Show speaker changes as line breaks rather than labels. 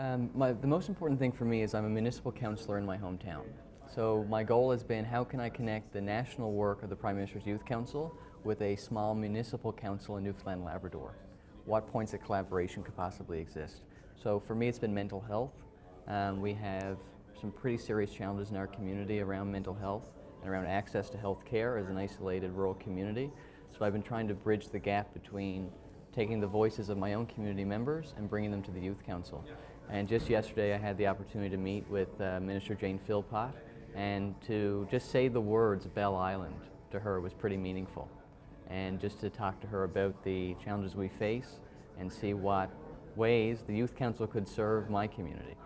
Um, my, the most important thing for me is I'm a municipal councillor in my hometown. So my goal has been how can I connect the national work of the Prime Minister's Youth Council with a small municipal council in Newfoundland Labrador? What points of collaboration could possibly exist? So for me it's been mental health. Um, we have some pretty serious challenges in our community around mental health and around access to health care as an isolated rural community. So I've been trying to bridge the gap between taking the voices of my own community members and bringing them to the Youth Council. And just yesterday I had the opportunity to meet with uh, Minister Jane Philpott and to just say the words Bell Island to her was pretty meaningful. And just to talk to her about the challenges we face and see what ways the Youth Council could serve my community.